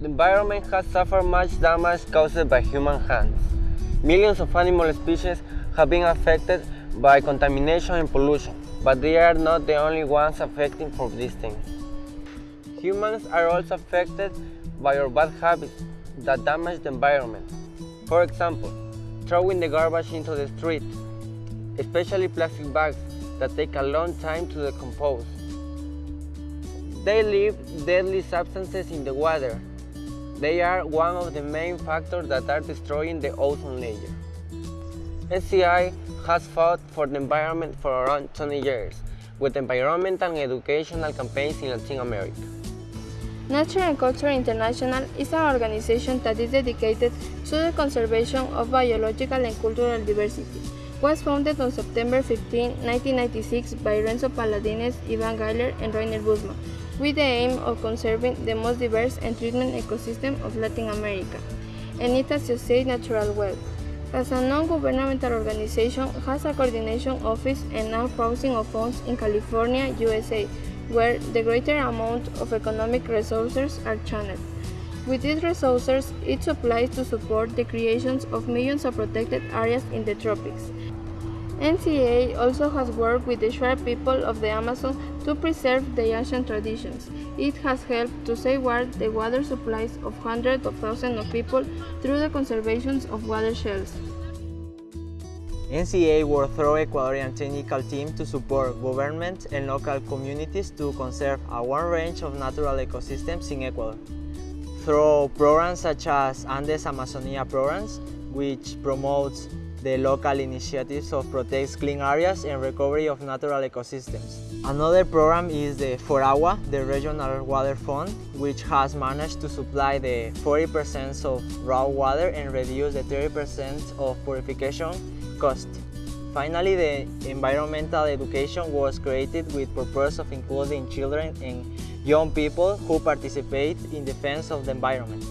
The environment has suffered much damage caused by human hands. Millions of animal species have been affected by contamination and pollution, but they are not the only ones affected for these things. Humans are also affected by our bad habits that damage the environment. For example, throwing the garbage into the street, especially plastic bags that take a long time to decompose. They leave deadly substances in the water. They are one of the main factors that are destroying the ozone layer. NCI has fought for the environment for around 20 years with environmental and educational campaigns in Latin America. Nature and Culture International is an organization that is dedicated to the conservation of biological and cultural diversity. Was founded on September 15, 1996 by Renzo Paladines, Ivan Gayler, and Rainer Bussmann, with the aim of conserving the most diverse and treatment ecosystem of Latin America, and its associated natural wealth. As a non-governmental organization, has a coordination office and now housing of funds in California, USA, where the greater amount of economic resources are channeled. With these resources, it supplies to support the creations of millions of protected areas in the tropics. NCA also has worked with the Shuar people of the Amazon to preserve the ancient traditions. It has helped to safeguard the water supplies of hundreds of thousands of people through the conservation of watersheds. NCA worked through Ecuadorian technical team to support government and local communities to conserve a wide range of natural ecosystems in Ecuador. Through programs such as Andes Amazonia programs, which promotes the local initiatives of protect clean areas and recovery of natural ecosystems. Another program is the FORAGUA, the Regional Water Fund, which has managed to supply the 40% of raw water and reduce the 30% of purification cost. Finally, the environmental education was created with purpose of including children and young people who participate in defense of the environment.